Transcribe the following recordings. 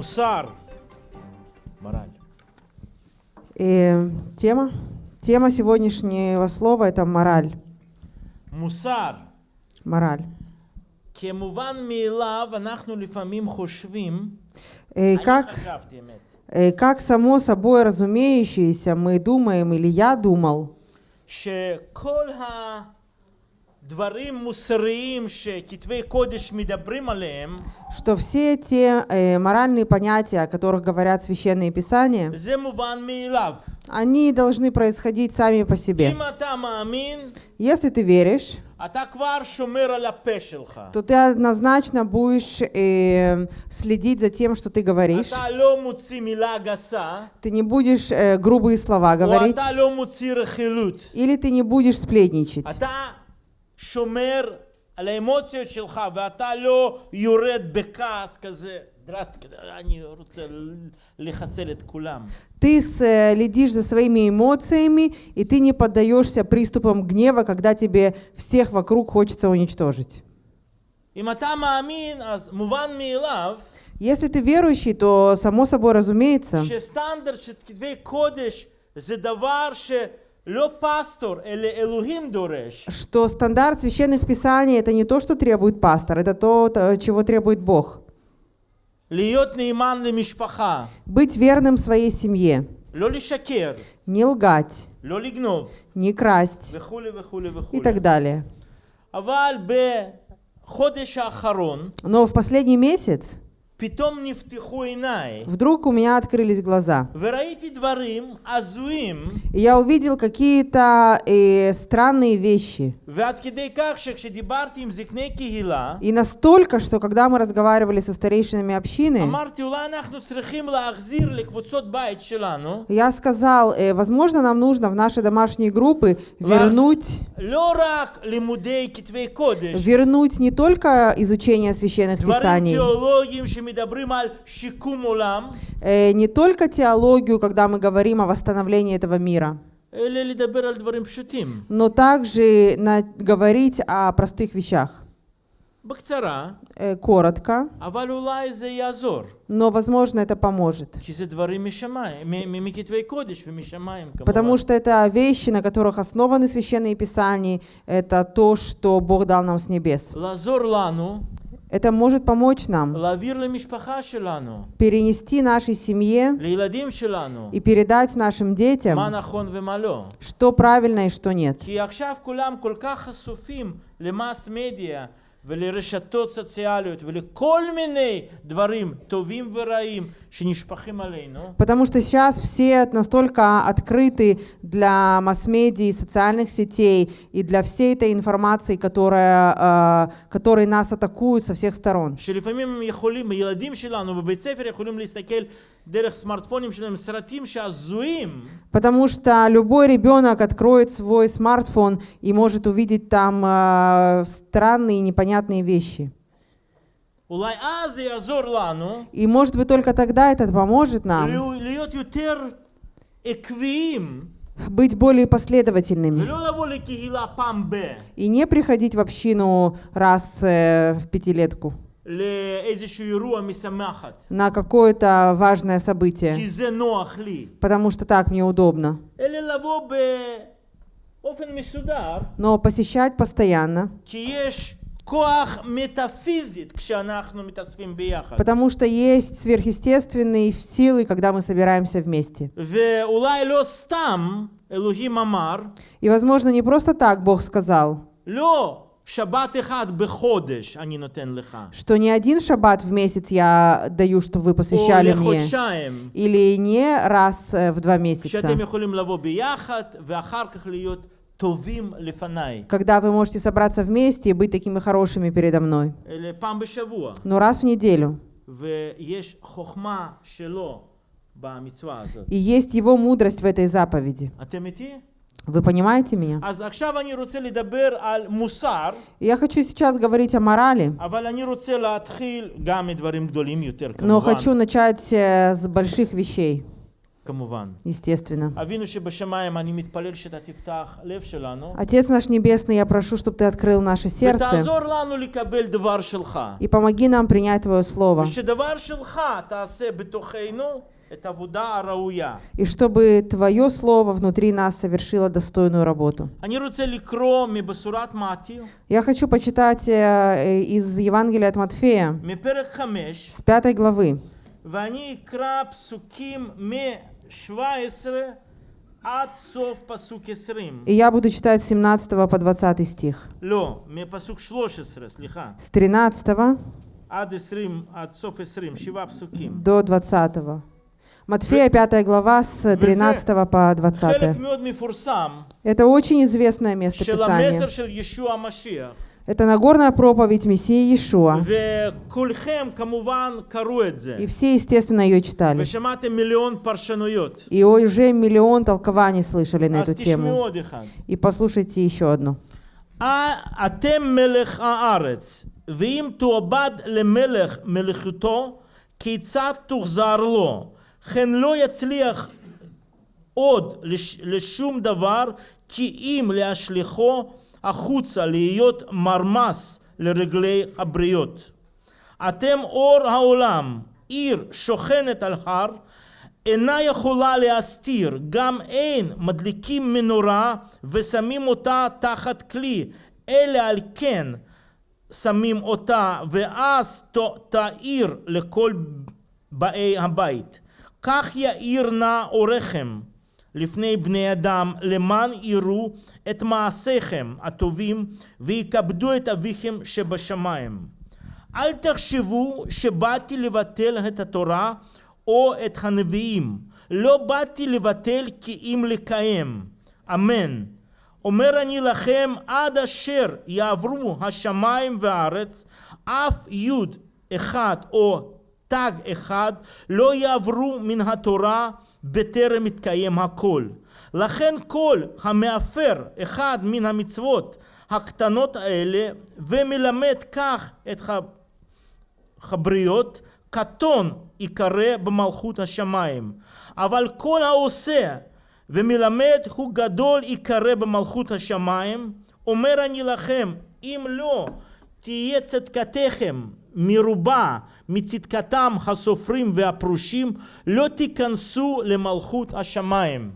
מוסר. מרל. И тема? Тема сегодняшнего слова это мораль. מוסר. Мораль. כמובן מאליו אנחנו לפעמים חושבים, И אני как, חשבתי אמת, э, как само собой разумеющееся мы думаем, или я думал, שכל הדברים что все те э, моральные понятия, о которых говорят священные писания, они должны происходить сами по себе. Если ты веришь, то ты однозначно будешь э, следить за тем, что ты говоришь. Ты не будешь э, грубые слова говорить. Или ты не будешь сплетничать אתה שומר על האמוציות שלך ואתה לא יורד בכעס כזה דרסטי, כזה, אני רוצה לחסל את כולם. Ты следишь за своими эмоциями, и ты не поддаешься приступам гнева, когда тебе всех вокруг хочется уничтожить. אם אתה מאמין, אז מובן מאליו Если ты верующий, то само собой разумеется, שסטנדרט что стандарт священных писаний это не то, что требует пастор, это то, чего требует Бог. Быть верным своей семье. Не лгать. Не красть. И так далее. Но в последний месяц Вдруг у меня открылись глаза. И я увидел какие-то э, странные вещи. И настолько, что когда мы разговаривали со старейшинами общины, я сказал, э, возможно, нам нужно в наши домашние группы вернуть, вернуть не только изучение священных писаний, Э, не только теологию, когда мы говорим о восстановлении этого мира. Но также на, говорить о простых вещах. Э, коротко. Но, возможно, это поможет. Потому что это вещи, на которых основаны священные писания. Это то, что Бог дал нам с небес. לעזור לנו Это может помочь нам להעביר למשפחה שלנו, перенести нашей семье לילדים שלנו, и передать нашим מה детям, נכון ומה לא. что правильно и что нет. כי עכשיו כולם כל כך חשופים למאס מדיה ולרשתות סוציאליות ולכל מיני דברים טובים ורעים שנשפכים עלינו, Потому что сейчас все настолько открыты для масс-медиа, социальных сетей и для всей этой информации, которая, э, которой нас атакуют со всех сторон. Потому что любой ребенок откроет свой смартфон и может увидеть там э, странные непонятные вещи. И может быть только тогда это поможет нам быть более последовательными. И не приходить в общину раз э, в пятилетку. На какое-то важное событие, потому что так мне удобно. Но посещать постоянно, Потому что есть сверхъестественные силы, когда мы собираемся вместе. И, возможно, не просто так Бог сказал. Что не один шаббат в месяц я даю, чтобы вы посвящали мне. Или не раз э, в два месяца когда вы можете собраться вместе и быть такими хорошими передо мной. Но раз в неделю. И есть его мудрость в этой заповеди. Вы понимаете меня? Я хочу сейчас говорить о морали, но хочу начать э, с больших вещей כמובן. естественно. אבינו שבשמיים, אני מתפלל שאתה תפתח לב שלנו, Отец наш Небесный, я прошу, чтобы Ты открыл наше сердце ותעזור לנו לקבל דבר שלך. и помоги нам принять Твое Слово. ושדבר שלך תעשה בתוכנו את העבודה הראויה. И чтобы Твое Слово внутри нас совершило достойную работу. אני רוצה לקרוא מבשורת מתיו, Я хочу почитать э, из Евангелия от Матфея, מפרק 5, с пятой главы. ואני אקרא פסוקים И я буду читать 17 по 20 стих. С 13 до 20. Матфея 5 глава с 13 по 20. Это очень известное место Писания. המסר של ישוע המשיח. Это Нагорная проповедь Мессии Иешуа. וכולכם כמובן קראו את זה. И все, естественно, ее читали. ושמעתם מיליון פרשנויות. И уже миллион толкований слышали на אז эту תשמעו тему. עוד אחד. И послушайте еще одну. "א- אתם מלך הארץ, ואם תועבד למלך מלכותו, כיצד תוחזר לו? כן לא יצליח עוד לש, לשום דבר, כי אם להשליכו החוצה להיות מרמס לרגלי הבריות. אתם אור העולם, עיר שוכנת על הר, אינה יכולה להסתיר, גם אין מדליקים מנורה ושמים אותה תחת כלי, אלא על כן שמים אותה, ואז תאיר לכל באי הבית. כך יאיר נא אורכם לפני בני אדם, למען יראו את מעשיכם הטובים, ויכבדו את אביכם שבשמיים. אל תחשבו שבאתי לבטל את התורה או את הנביאים. לא באתי לבטל כי אם לקיים. אמן. אומר אני לכם, עד אשר יעברו השמיים והארץ, אף יוד אחד או תג אחד לא יעברו מן התורה בטרם יתקיים הכל. לכן כל המאפר אחד מן המצוות הקטנות האלה ומלמד כך את הבריות, קטון ייקרא במלכות השמיים. אבל כל העושה ומלמד הוא גדול ייקרא במלכות השמיים. אומר אני לכם, אם לא תהיה צדקתכם מרובה מצדקתם הסופרים והפרושים, לא תיכנסו למלכות השמיים.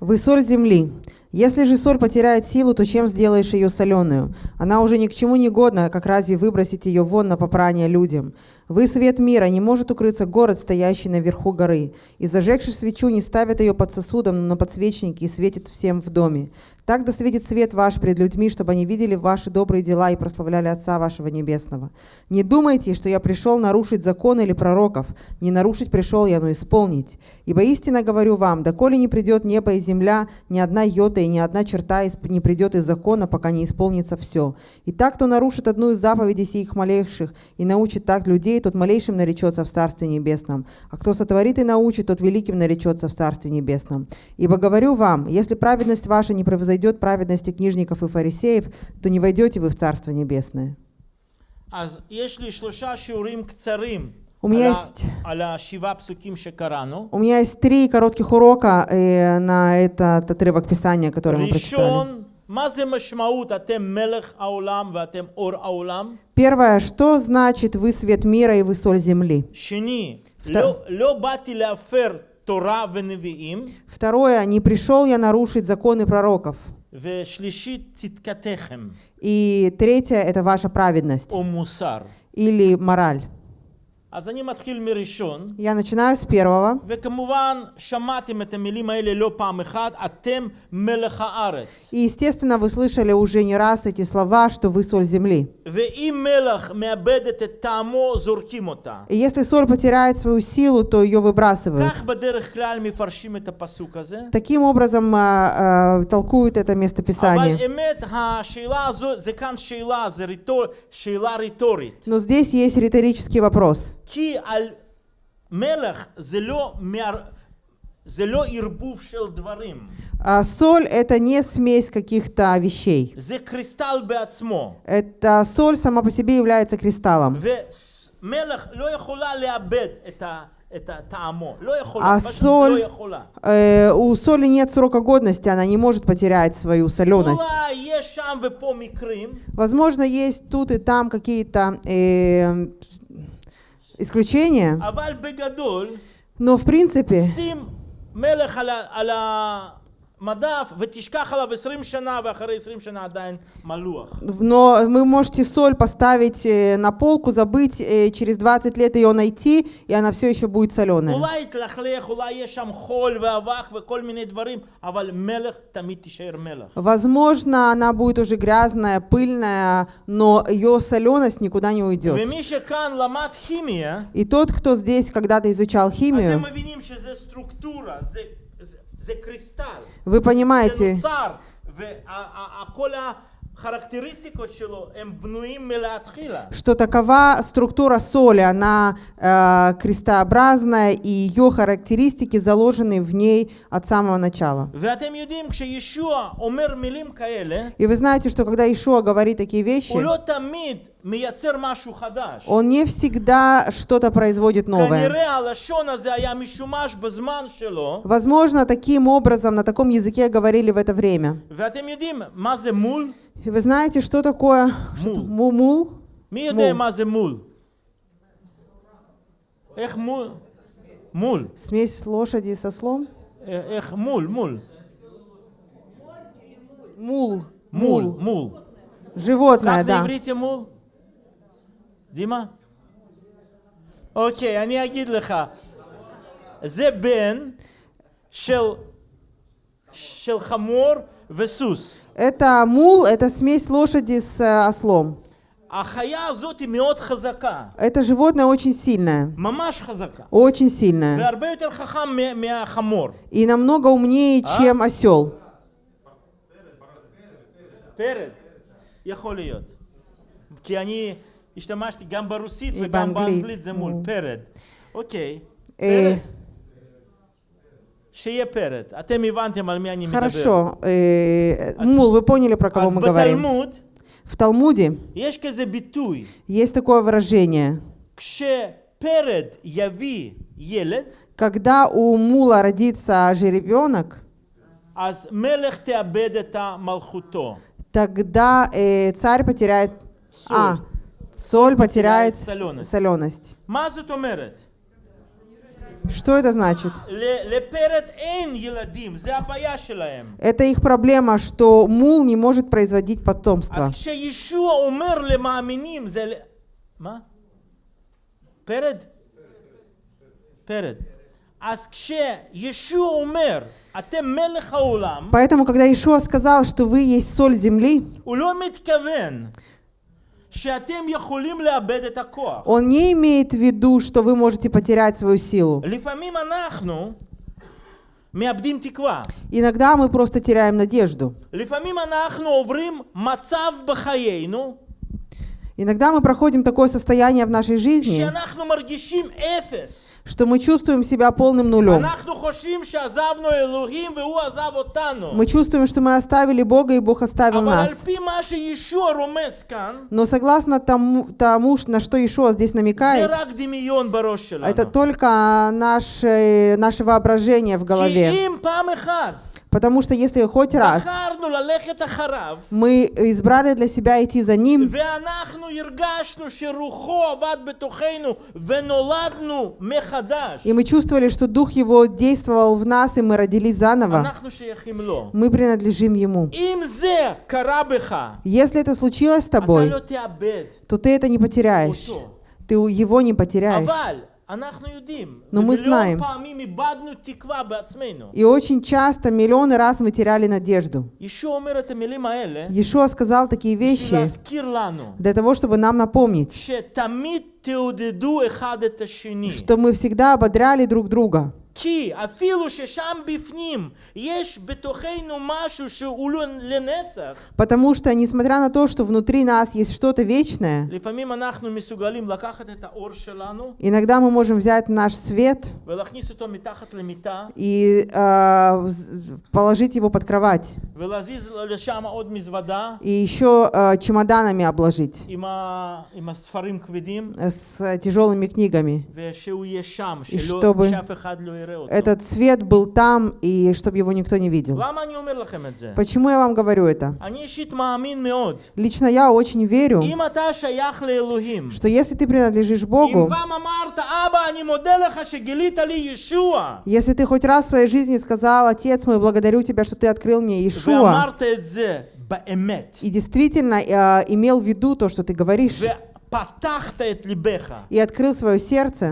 Вы соль земли. если же соль потеряет силу, то чем сделаешь ее соленую? Она уже ни к чему не годна, как разве выбросить ее вон на попрание людям? Вы свет мира, не может укрыться город, стоящий наверху горы. И зажегши свечу, не ставят ее под сосудом, но на подсвечнике и светит всем в доме. Так да светит свет ваш пред людьми, чтобы они видели ваши добрые дела и прославляли Отца вашего Небесного. Не думайте, что я пришел нарушить закон или пророков. Не нарушить пришел я, но исполнить. Ибо истинно говорю вам, доколе не придет небо и земля, ни одна йота и ни одна черта из- не придет из закона, пока не исполнится все. И так, кто нарушит одну из заповедей сих малейших и научит так людей, тот малейшим наречется в Царстве Небесном. А кто сотворит и научит, тот великим наречется в Царстве Небесном. Ибо говорю вам, если праведность ваша не превзойдет праведности книжников и фарисеев, то не войдете вы в Царство Небесное. אז יש לי שלושה שיעורים קצרים У меня есть... У меня есть три коротких урока э, на этот отрывок Писания, который мы прочитали. Первое, что значит «Вы свет мира и вы соль земли»? Второе, «Не пришел я нарушить законы пророков». И третье, это ваша праведность или мораль. Я начинаю с первого. И, естественно, вы слышали уже не раз эти слова, что вы соль земли. И если соль потеряет свою силу, то ее выбрасывают. Таким образом э, э, толкуют это местописание. Но здесь есть риторический вопрос. כי על מלך זה לא, מער... זה לא ערבוב של דברים, А соль это не смесь каких-то вещей. זה קריסטל בעצמו. Это соль сама по себе является кристаллом. ומלך לא יכולה לאבד את, ה... את טעמו. לא יכולה, А פשוט соль- לא יכולה. Э, у соли нет срока годности, она не может потерять свою соленость. אולי יש שם ופה מקרים, Возможно, есть тут и там какие-то э, исключения, но в принципе שים מלך על, ה- על המדף ותשכח עליו 20 שנה ואחרי 20 שנה עדיין מלוח. Но вы можете соль поставить э, на полку, забыть, э, через 20 лет ее найти, и она все еще будет соленая. אולי יתלכלך, אולי יש שם חול ואבק וכל מיני דברים, אבל מלך תמיד תישאר מלך. Возможно, она будет уже грязная, пыльная, но ее соленость никуда не уйдет. ומי שכאן למד כימיה, И тот, кто здесь когда-то изучал אתם химию, מבינים שזה סטרוקטורה, זה, זה, זה קריסטל. вы понимаете, что такова структура соли, она э, крестообразная, и ее характеристики заложены в ней от самого начала. И вы знаете, что когда Ишуа говорит такие вещи, он не всегда что-то производит новое. Возможно, таким образом, на таком языке говорили в это время. ואתם יודעים מה זה מול? И вы знаете, что такое что- Мул. му- мул? מי יודע מול. מה זה מול? איך מול? מול. Смесь лошади со слом? אה, איך מול? מול. Мул. מול. Мул. מול. Животное, כך да. בעברית זה מול? דימה? אוקיי, אני אגיד לך. זה בן של, של חמור וסוס. это мул, это смесь лошади с э, ослом. Это животное очень сильное. Очень сильное. И намного умнее, чем осел. כי אני השתמשתי גם ברוסית וגם באנגלית זה מול פרד. Перед. פרד. Хорошо. Э, мул, вы поняли, про кого мы говорим? В Талмуде есть такое выражение. Когда у мула родится жеребенок, тогда э, царь потеряет... А, соль потеряет соленость. Что это значит? Это их проблема, что мул не может производить потомство. Поэтому, когда Иешуа сказал, что вы есть соль земли, он не имеет в виду, что вы можете потерять свою силу. Иногда мы просто теряем надежду. Иногда мы проходим такое состояние в нашей жизни, что мы чувствуем себя полным нулем. Мы чувствуем, что мы оставили Бога, и Бог оставил нас. Но согласно тому, тому на что Ишуа здесь намекает, это только наше, наше воображение в голове. Потому что если хоть раз мы избрали для себя идти за Ним, и мы чувствовали, что Дух Его действовал в нас, и мы родились заново, мы принадлежим Ему. Если это случилось с тобой, то ты это не потеряешь. Ты его не потеряешь. Но ну, мы знаем. И очень часто, миллионы раз мы теряли надежду. Иешуа сказал такие вещи для того, чтобы нам напомнить, что мы всегда ободряли друг друга. כי אפילו ששם בפנים יש בתוכנו משהו שהוא לא לנצח, Потому что, несмотря на то, что внутри нас есть что-то вечное, לפעמים אנחנו מסוגלים לקחת את האור שלנו иногда мы можем взять наш свет ולהכניס אותו מתחת למיטה и а, вз- положить его под кровать, ולהזיז לשם עוד מזוודה и еще а, чемоданами обложить עם, ה... עם הספרים כבדים э, с тяжелыми книгами. ושהוא יהיה שם, И שלא, чтобы שאף אחד לא יראה אותו. этот свет был там, и чтобы его никто не видел. Почему я вам говорю это? Лично я очень верю, что если ты принадлежишь Богу, если ты хоть раз в своей жизни сказал, «Отец мой, благодарю тебя, что ты открыл мне Иешуа», и действительно э, имел в виду то, что ты говоришь, и открыл свое сердце,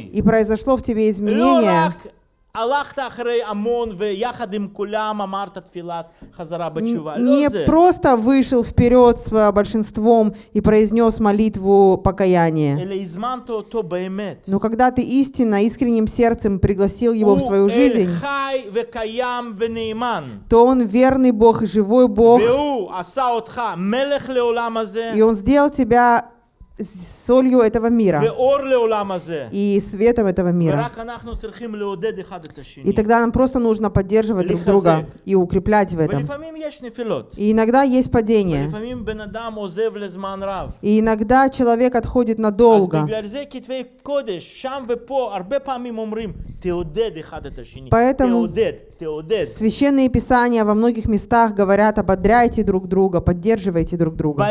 и произошло в тебе изменение, не просто вышел вперед с большинством и произнес молитву покаяния. Но когда ты истинно, искренним сердцем пригласил его в свою жизнь, то он верный Бог и живой Бог. И он сделал тебя солью этого мира и светом этого мира. И тогда нам просто нужно поддерживать друг друга и укреплять в этом. И иногда есть падение. И иногда человек отходит надолго. Поэтому священные писания во многих местах говорят ободряйте друг друга, поддерживайте друг друга.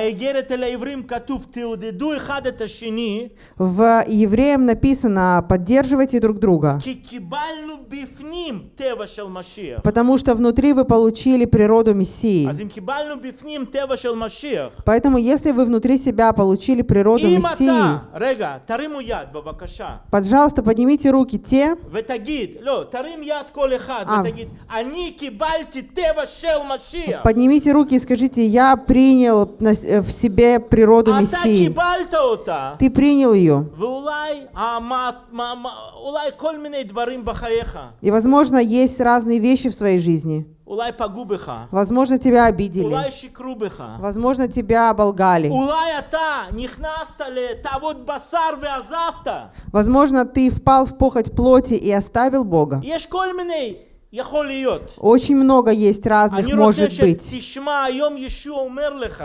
В Евреям написано «поддерживайте друг друга». Потому что внутри вы получили природу Мессии. Поэтому если вы внутри себя получили природу Мессии, пожалуйста, поднимите руки те, а, поднимите руки и скажите, я принял э, в себе природу Мессии. Ты принял ее. И, возможно, есть разные вещи в своей жизни. Возможно, тебя обидели. Возможно, тебя оболгали. Возможно, ты впал в похоть плоти и оставил Бога. Очень много есть разных может быть.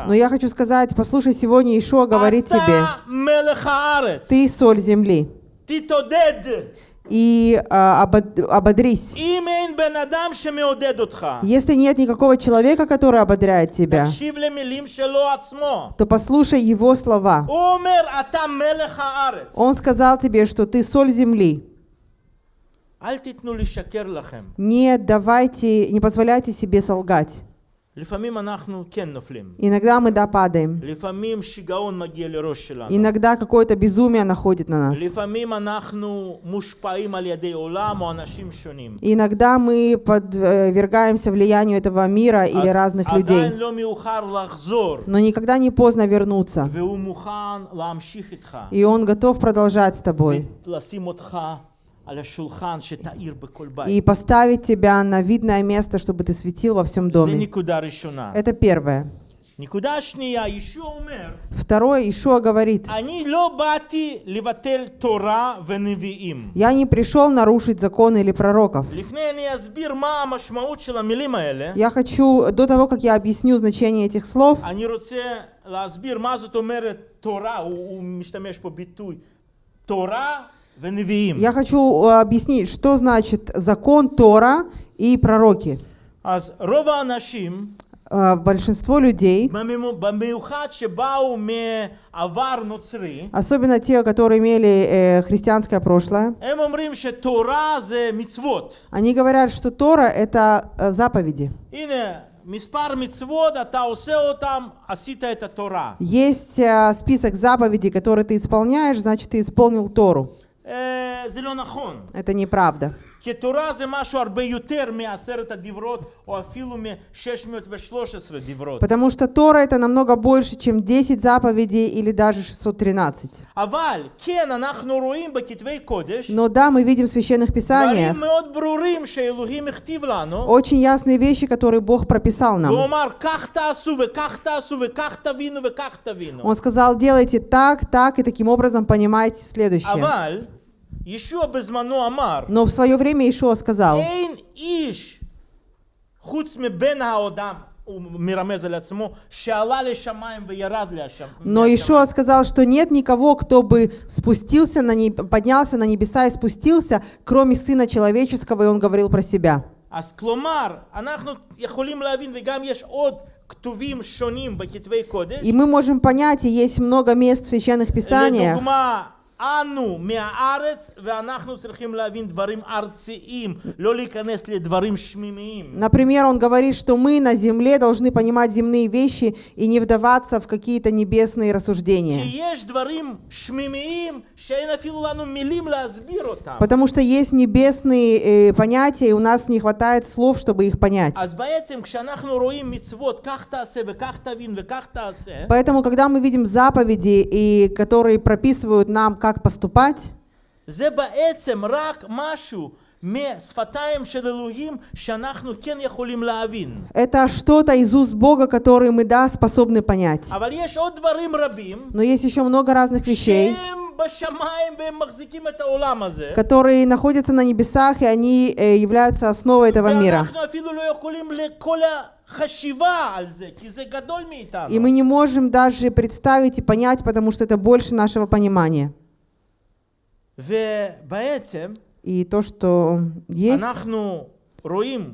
Но я хочу сказать, послушай, сегодня Ишуа говорит тебе, ты соль земли. И а, ободрись. Если нет никакого человека, который ободряет тебя, то послушай его слова. Он сказал тебе, что ты соль земли. Не давайте, не позволяйте себе солгать. Иногда мы да. Иногда какое-то безумие находит на нас. Иногда мы подвергаемся влиянию этого мира или разных людей. Но никогда не поздно вернуться. И Он готов продолжать с тобой ולשים אותך על השולחן שתאיר בכל И בית. поставить тебя на видное место, чтобы ты светил во всем זה доме. נקודה ראשונה. Это первое. נקודה שנייה, ישוע אומר, Второе, Ишуа говорит, אני לא באתי לבטל תורה ונביאים. я не пришел нарушить законы или пророков. לפני אני אסביר מה המשמעות של המילים האלה, Я хочу, до того, как я объясню значение этих слов, אני רוצה להסביר מה זאת אומרת תורה, הוא, הוא משתמש פה ביטוי תורה ונביאים. я хочу э, объяснить, что значит закон Тора и пророки. Э, большинство людей, особенно те, которые имели э, христианское прошлое, они говорят, что Тора — это заповеди. Есть список заповедей, которые ты исполняешь, значит, ты исполнил Тору. Э, Это неправда. כי תורה זה משהו הרבה יותר מעשרת הדיברות, או אפילו מ-613 דיברות. Потому что Тора это намного больше, чем 10 заповедей или даже 613. אבל כן, אנחנו רואים בכתבי קודש Но да, мы видим в священных писаниях דברים מאוד ברורים שאלוהים הכתיב לנו. очень ясные вещи, которые Бог прописал нам. והוא אמר, כך תעשו וכך תעשו וכך תבינו וכך תבינו. Он сказал, делайте так, так, и таким образом понимаете следующее. אבל ישוע בזמנו אמר, еще обезману Амар. Но в свое время Ишуа сказал, но Ишуа сказал, что нет никого, кто бы спустился на не... поднялся на небеса и спустился, кроме Сына Человеческого, и он говорил про себя. И мы можем понять, и есть много мест в Священных Писаниях, אנו מהארץ, ואנחנו צריכים להבין דברים ארציים, לא להיכנס לדברים שמימיים. Например, он говорит, что мы на земле должны понимать земные вещи и не вдаваться в какие-то небесные рассуждения. כי יש דברים שמימיים שאין אפילו לנו מילים להסביר אותם. Потому что есть небесные э, понятия, и у нас не хватает слов, чтобы их понять. אז בעצם כשאנחנו רואים מצוות, כך תעשה וכך תבין וכך תעשה, Поэтому, когда мы видим заповеди, и которые прописывают нам, как поступать. Это что-то из уст Бога, который мы, да, способны понять. Но есть еще много разных вещей, которые находятся на небесах, и они э, являются основой этого мира. И мы не можем даже представить и понять, потому что это больше нашего понимания. ובעצם И то, что есть, אנחנו רואים,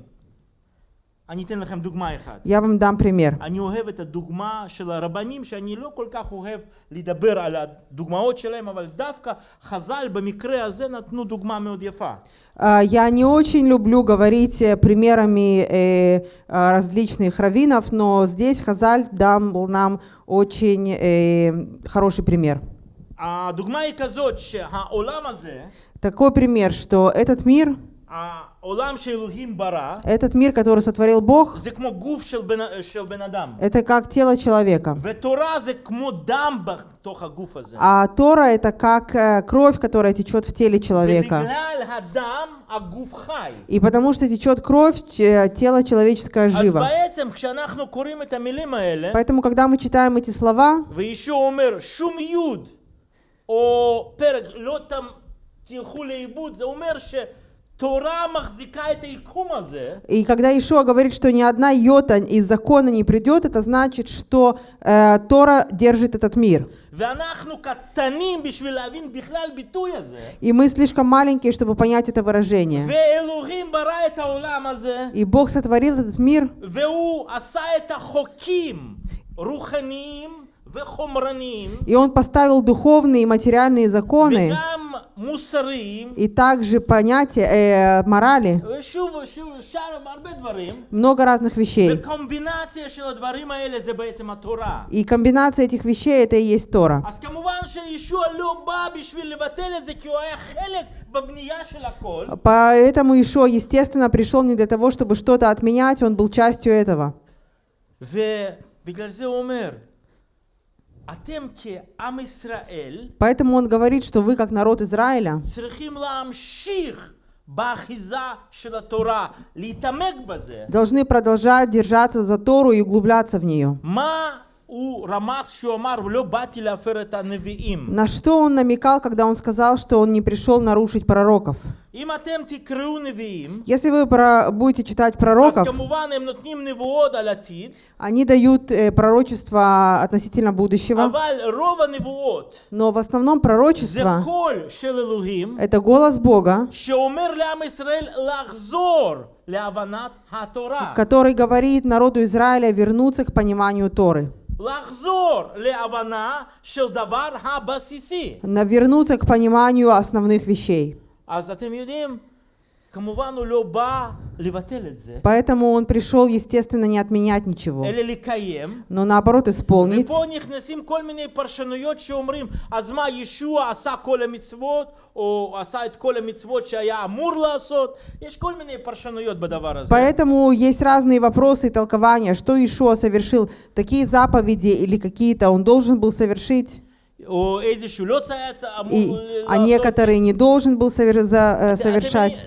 אני אתן לכם דוגמה אחת. я вам дам пример. אני אוהב את הדוגמה של הרבנים, שאני לא כל כך אוהב לדבר על הדוגמאות שלהם, אבל דווקא חז"ל במקרה הזה נתנו דוגמה מאוד יפה. А, Я не очень люблю говорить э, примерами э, а, различных раввинов, но здесь Хазаль дал нам очень э, хороший пример. Такой пример, что этот мир, этот мир, который сотворил Бог, это как тело человека. А Тора — это как э, кровь, которая течет в теле человека. И потому что течет кровь, тело человеческое живо. Поэтому, когда мы читаем эти слова, או פרק לא תם, תלכו לאיבוד, זה אומר שתורה מחזיקה את היקום הזה, и когда Ишуа говорит, что ни одна йота из закона не придет, это значит, что э, Тора держит этот мир. ואנחנו קטנים בשביל להבין בכלל ביטוי הזה, И мы слишком маленькие, чтобы понять это выражение. ואלוהים ברא את העולם הזה, И Бог сотворил этот мир, И он поставил духовные и материальные законы, и также понятия э, морали, много разных вещей. И комбинация этих вещей — это и есть Тора. Поэтому еще естественно, пришел не для того, чтобы что-то отменять, он был частью этого. Поэтому он говорит, что вы, как народ Израиля, должны продолжать держаться за Тору и углубляться в нее. На что он намекал, когда он сказал, что он не пришел нарушить пророков? Если вы про, будете читать пророков, они дают э, пророчество относительно будущего, но в основном пророчество — это голос Бога, который говорит народу Израиля вернуться к пониманию Торы лахзор ле авана шелдавар хабасиси. навернуться к пониманию основных вещей. А затем юдим. Поэтому он пришел, естественно, не отменять ничего, но наоборот исполнить. Поэтому есть разные вопросы и толкования, что Ишуа совершил, такие заповеди или какие-то он должен был совершить. И, а некоторые не должен был э, совершать.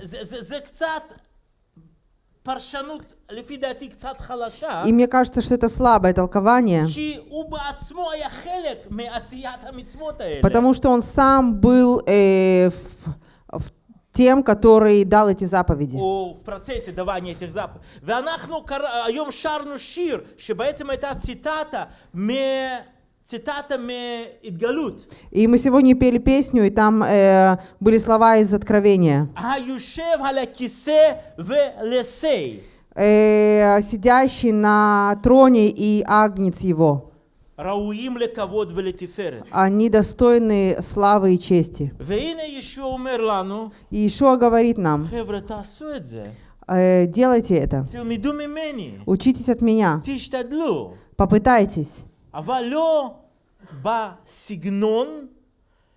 И мне кажется, что это слабое толкование, потому что он сам был э, в, в тем, который дал эти заповеди. В процессе давания этих заповедей. И мы сегодня пели песню, и там э, были слова из Откровения. Э, сидящий на троне и агнец его. Они достойны славы и чести. И еще говорит нам, э, делайте это. Учитесь от меня. Попытайтесь. אבל לא בסגנון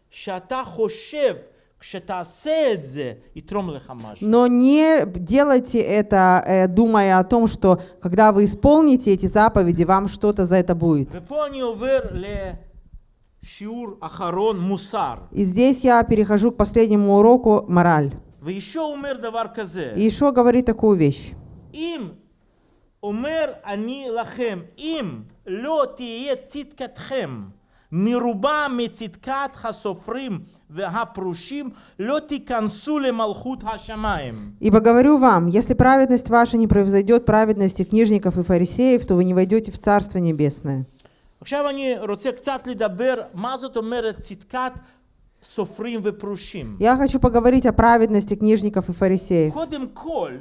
שאתה חושב כשתעשה את זה יתרום לך משהו. Но не делайте это, э, думая о том, что когда вы исполните эти заповеди, вам что-то за это будет. ופה אני עובר לשיעור אחרון, מוסר. И здесь я перехожу к последнему уроку «Мораль». וישוע אומר דבר כזה, И Ишуа говорит такую вещь. אם אומר אני לכם, אם לא תהיה צדקתכם מרובה מצדקת הסופרים והפרושים, לא תיכנסו למלכות השמיים. «Ибо говорю вам, если праведность ваша не превзойдет праведности книжников и фарисеев, то вы не войдете в Царство Небесное». עכשיו אני רוצה קצת לדבר מה זאת אומרת צדקת סופרים ופרושים. Я хочу поговорить о праведности книжников и фарисеев. קודם כל,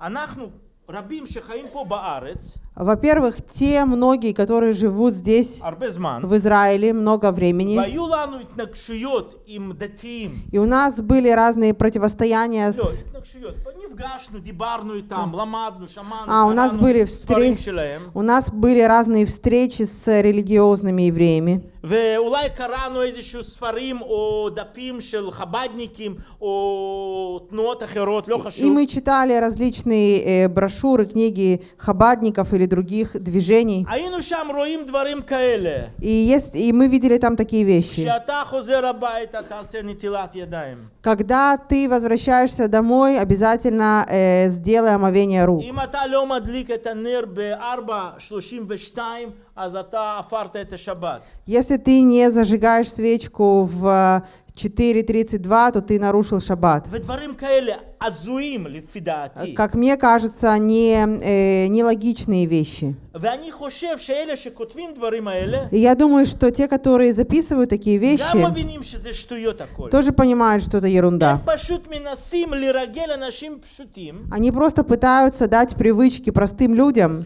אנחנו רבים שחיים פה בארץ, Во-первых, те многие, которые живут здесь, הרבה זמן, в Израиле, много времени, והיו לנו התנגשויות עם דתיים. и у нас были разные противостояния с... לא, התנגשויות. נפגשנו, דיברנו איתם, למדנו, שמענו, А, у нас קראנו были ספרים встреч... שלהם, У нас были разные встречи с религиозными евреями. ואולי קראנו איזשהו ספרים או דפים של חב"דניקים או תנועות אחרות, לא И חשוב. мы читали различные э, брошюры, книги хабадников или или других движений. И, есть, и мы видели там такие вещи. Когда ты возвращаешься домой, обязательно э, сделай омовение рук. Если ты не зажигаешь свечку в 4.32, то ты нарушил шаббат. Как мне кажется, не, э, нелогичные вещи. Я думаю, что те, которые записывают такие вещи, тоже понимают, что это ерунда. Они просто пытаются дать привычки простым людям,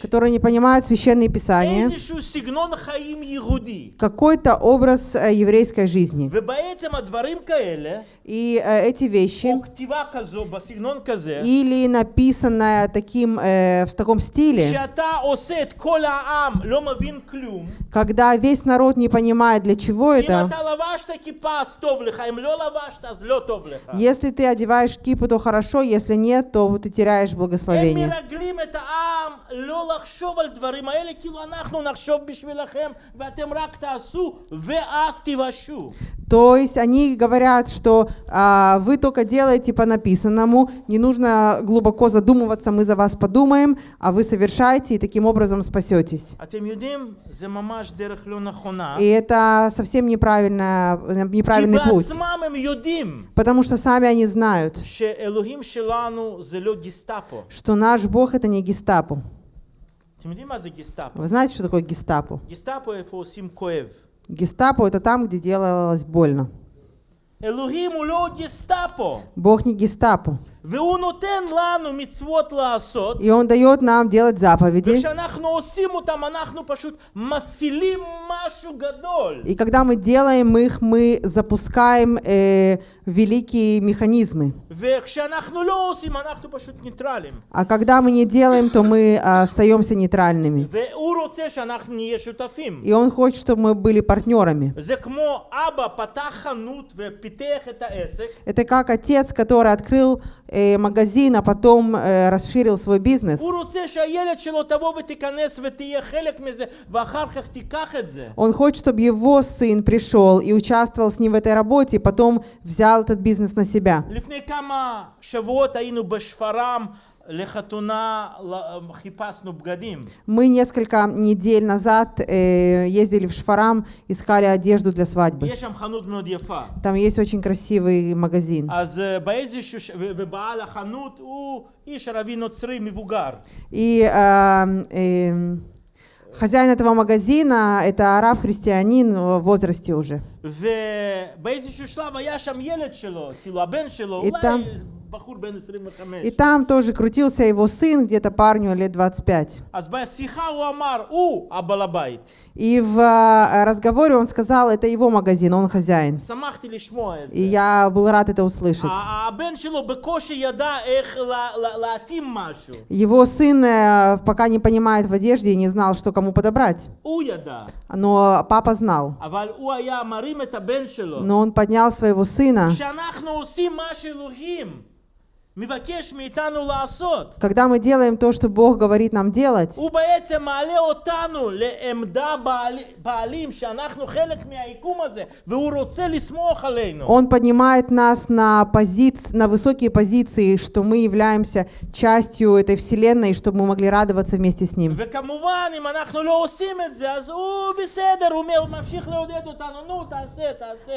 которые не понимают священные писания, какой-то образ э, еврейской жизни и э, эти вещи, или написанное таким, э, в таком стиле, когда весь народ не понимает, для чего это, если ты одеваешь кипу, то хорошо, если нет, то ты теряешь благословение. То есть они говорят, что а, вы только делаете по написанному, не нужно глубоко задумываться, мы за вас подумаем, а вы совершаете и таким образом спасетесь. И это совсем неправильно, э, неправильный путь. Потому что сами они знают, что наш Бог это не гестапо. Вы знаете, что такое гестапо? Гестапо это там, где делалось больно. Бог не гестапо. И Он дает нам делать заповеди. И когда мы делаем их, мы запускаем э, великие механизмы. А когда мы не делаем, то мы а, остаемся нейтральными. И Он хочет, чтобы мы были партнерами. Это как отец, который открыл Э, магазин, а потом э, расширил свой бизнес. Он хочет, чтобы его сын пришел и участвовал с ним в этой работе, и потом взял этот бизнес на себя. Мы несколько недель назад э, ездили в Шфарам, искали одежду для свадьбы. Там есть очень красивый магазин. И э, э, Хозяин этого магазина – это араб-христианин в возрасте уже. И там и там тоже крутился его сын, где-то парню лет 25. И в а, разговоре он сказал, это его магазин, он хозяин. И я был рад это услышать. Его сын э, пока не понимает в одежде и не знал, что кому подобрать. Но папа знал. Но он поднял своего сына. Когда мы делаем то, что Бог говорит нам делать, Он поднимает нас на, позиции, на высокие позиции, что мы являемся частью этой вселенной, чтобы мы могли радоваться вместе с Ним.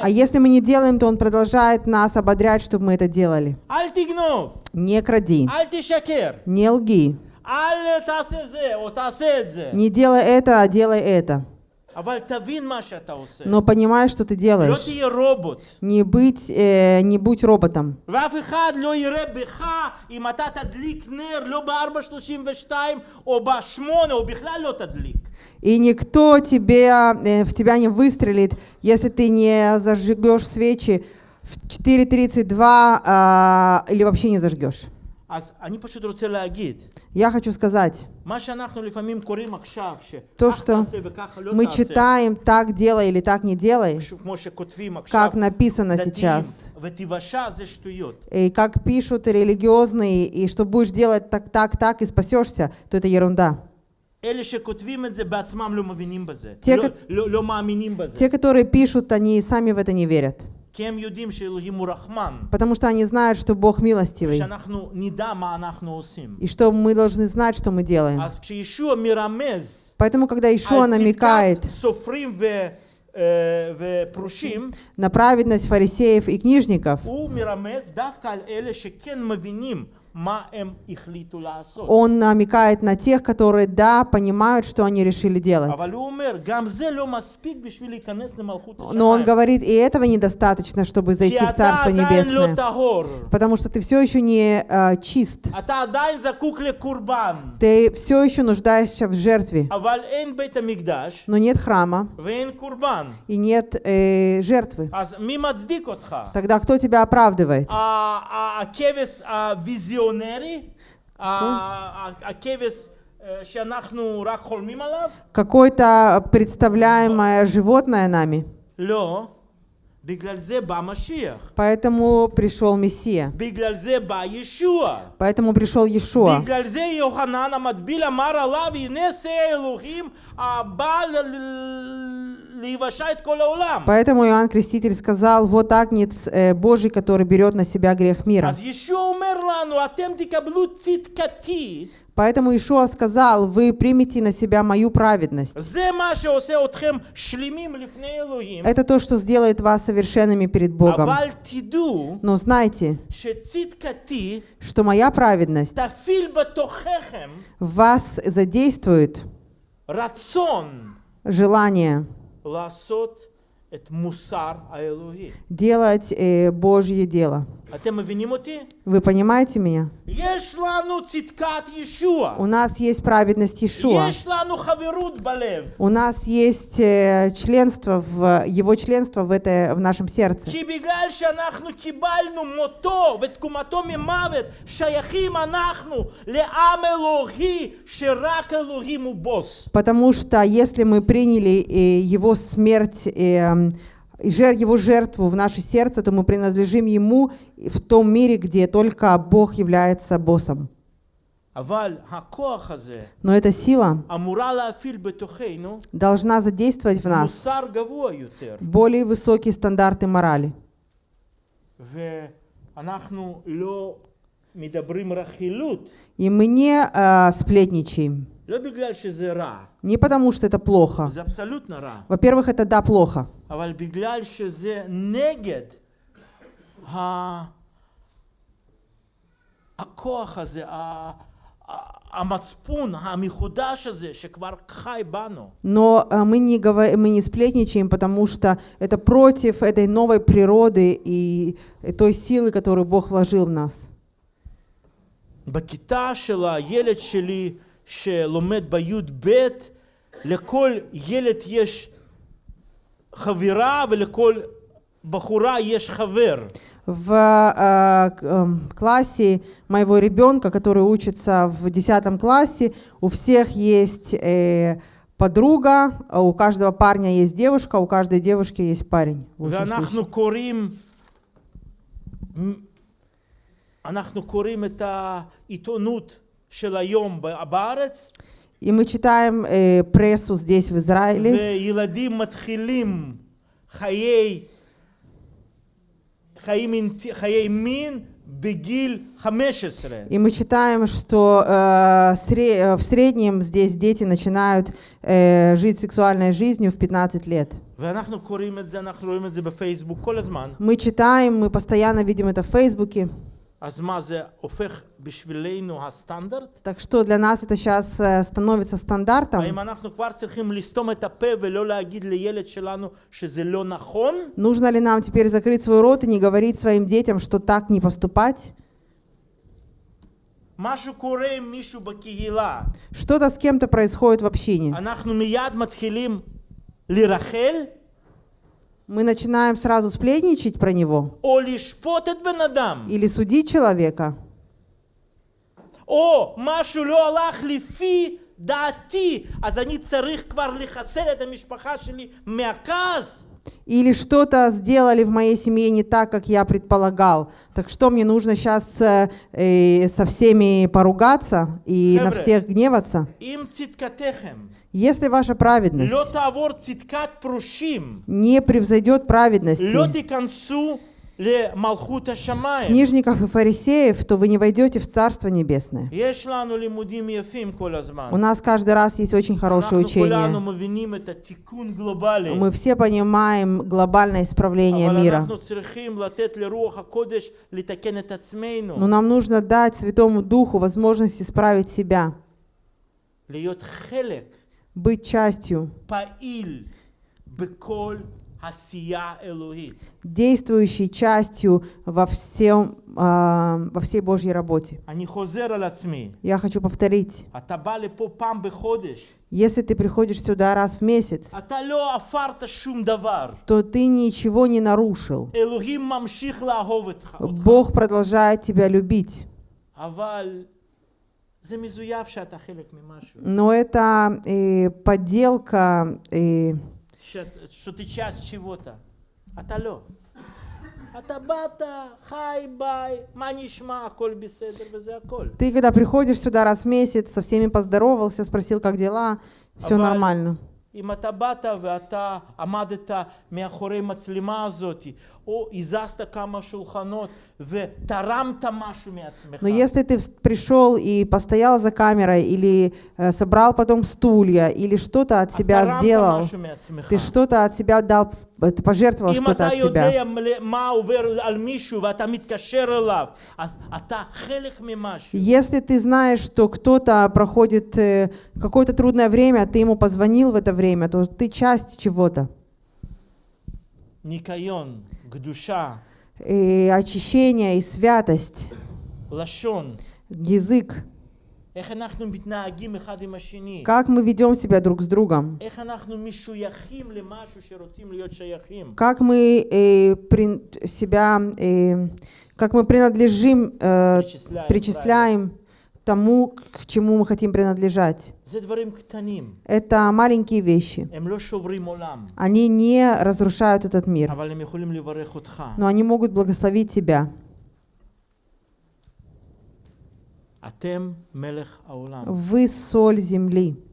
А если мы не делаем, то Он продолжает нас ободрять, чтобы мы это делали. Не кради. Не лги. Не делай это, а делай это. Но понимаешь, что ты делаешь. Не, быть, э, не будь роботом. И никто тебе э, в тебя не выстрелит, если ты не зажигешь свечи в 4.32 э, а, или вообще не зажгешь. Я хочу сказать, то, что мы читаем «так делай» или «так не делай», как написано сейчас, и как пишут религиозные, и что будешь делать так, так, так, и спасешься, то это ерунда. Те, те которые пишут, они сами в это не верят. Потому что они знают, что Бог милостивый. И что мы должны знать, что мы делаем. Поэтому, когда Ишуа намекает на праведность фарисеев и книжников, он намекает на тех, которые, да, понимают, что они решили делать. Но он говорит, и этого недостаточно, чтобы зайти в Царство Небесное. Потому что ты все еще не э, чист. Ты все еще нуждаешься в жертве. Но нет храма. И нет э, жертвы. Тогда кто тебя оправдывает? Визион Какое-то представляемое животное нами. Поэтому пришел Мессия. Поэтому пришел Иешуа. Поэтому Иоанн Креститель сказал, вот Агнец э, Божий, который берет на себя грех мира. Поэтому Иешуа сказал, вы примите на себя мою праведность. Это то, что сделает вас совершенными перед Богом. Но знайте, что моя праведность вас задействует желание делать э, Божье дело. Вы понимаете меня? У нас есть праведность Иешуа. У нас есть э, членство в, его членство в, это, в нашем сердце. Потому что если мы приняли э, его смерть эм, и его жертву в наше сердце, то мы принадлежим Ему в том мире, где только Бог является боссом. Но эта сила должна задействовать в нас более высокие стандарты морали. И мы не э, сплетничаем. Не потому, что это плохо. Во-первых, это да, плохо. Но а, мы не, говорим, мы не сплетничаем, потому что это против этой новой природы и той силы, которую Бог вложил в нас. בכיתה של הילד שלי שלומד בי"ב, לכל ילד יש חברה ולכל בחורה יש חבר. В э, к- эм, классе моего ребенка, который учится в 10 классе, у всех есть э, подруга, а у каждого парня есть девушка, у каждой девушки есть парень. в лучшем случае. ואנחנו קוראים, אנחנו קוראים את העיתונות של היום ב- בארץ, И мы читаем э, прессу здесь, в Израиле, וילדים מתחילים חיי, חיי, מין, חיי מין בגיל 15. и мы читаем, что э, сре- э, в среднем здесь дети начинают э, жить сексуальной жизнью в 15 лет. ואנחנו קוראים את זה, אנחנו רואים את זה בפייסבוק כל הזמן. Мы читаем, мы постоянно видим это в Фейсбуке. Так что для нас это сейчас э, становится стандартом. Нужно ли нам теперь закрыть свой рот и не говорить своим детям, что так не поступать? Что-то с кем-то происходит в общине мы начинаем сразу сплетничать про него. Или судить человека. О, машу ло алах лифи дати, а за ней царых квар лихасер, это мишпаха шили мяказ. Или что-то сделали в моей семье не так, как я предполагал. Так что мне нужно сейчас э, э, со всеми поругаться и Хебре, на всех гневаться? Им циткатехем. Если ваша праведность не превзойдет праведности книжников и фарисеев, то вы не войдете в Царство Небесное. У нас каждый раз есть очень хорошее учение. Мы все понимаем глобальное исправление мира. Но нам нужно дать Святому Духу возможность исправить себя быть частью, действующей частью во, всем, э, во всей Божьей работе. Я хочу повторить. Если ты приходишь сюда раз в месяц, то ты ничего не нарушил. Бог продолжает тебя любить. Но это э, подделка, э, שאת- שאתה часть чего-то. אתה לא. אתה באת, חי, ביי, מה נשמע, הכל בסדר וזה הכל. Ты, когда приходишь сюда раз в месяц, со всеми поздоровался, спросил, как дела, все אבל нормально. אם אתה באת ואתה עמדת מאחורי מצלמה הזאת, о изаста кама шулханот в тарам тамашуми Но если ты пришел и постоял за камерой, или э, собрал потом стулья, или что-то от себя сделал, ты что-то от себя дал, ты пожертвовал что-то от себя. Если ты знаешь, что кто-то проходит э, какое-то трудное время, ты ему позвонил в это время, то ты часть чего-то. Никайон, гдуша, И очищение и святость. Лашон. Язык. Как мы ведем себя друг с другом? Как мы э, при, себя, э, как мы принадлежим, э, причисляем, причисляем тому, к чему мы хотим принадлежать. Это маленькие вещи. Они не разрушают этот мир. Но они могут благословить тебя. Вы соль земли.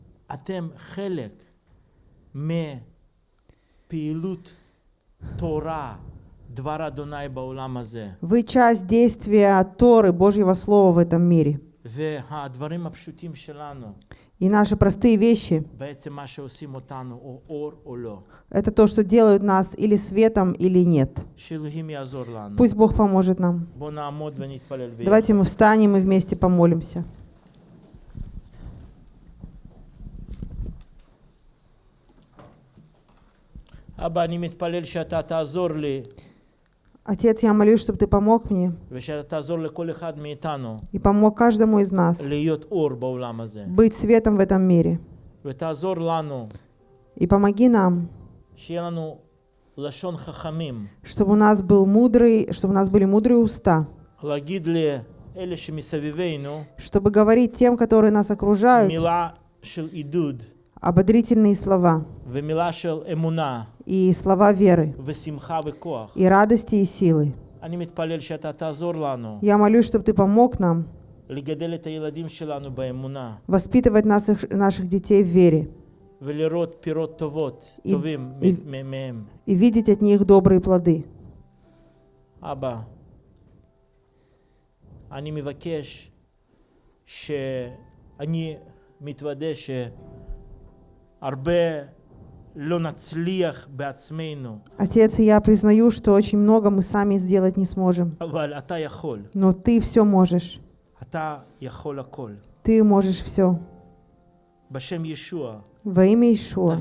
Вы часть действия Торы, Божьего Слова в этом мире. והדברים הפשוטים שלנו, И наши простые вещи בעצם מה שעושים אותנו, או אור או לא. — это то, что делают нас или светом, или нет. שאלוהים יעזור לנו. Пусть Бог поможет нам. בואו נעמוד ונתפלל ביחד. Давайте мы встанем и вместе помолимся. אבא, אני מתפלל שאתה תעזור לי, Отец, я молюсь, чтобы ты помог мне. И помог каждому из нас быть светом в этом мире. И помоги нам, чтобы у нас был мудрый, чтобы у нас были мудрые уста, чтобы говорить тем, которые нас окружают, ободрительные слова ומילה של אמונה и слова веры, ושמחה וכוח. и радости и силы. אני מתפלל שאתה תעזור לנו Я молюсь, чтобы Ты помог нам לגדל את הילדים שלנו באמונה воспитывать наших, наших детей в вере ולראות פירות טובות, И- טובים и- מ- מ- מהם. и видеть от них добрые плоды. אבא, אני מבקש שאני מתוודה שהרבה לא נצליח בעצמנו, Отец, я признаю, что очень много мы сами сделать не сможем. Но ты все можешь. Ты можешь все. Во имя Ишуа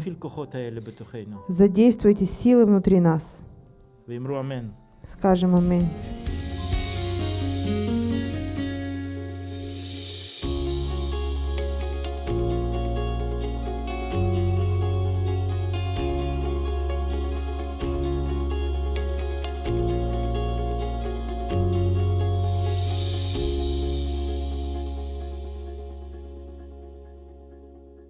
задействуйте силы внутри нас. Скажем Аминь.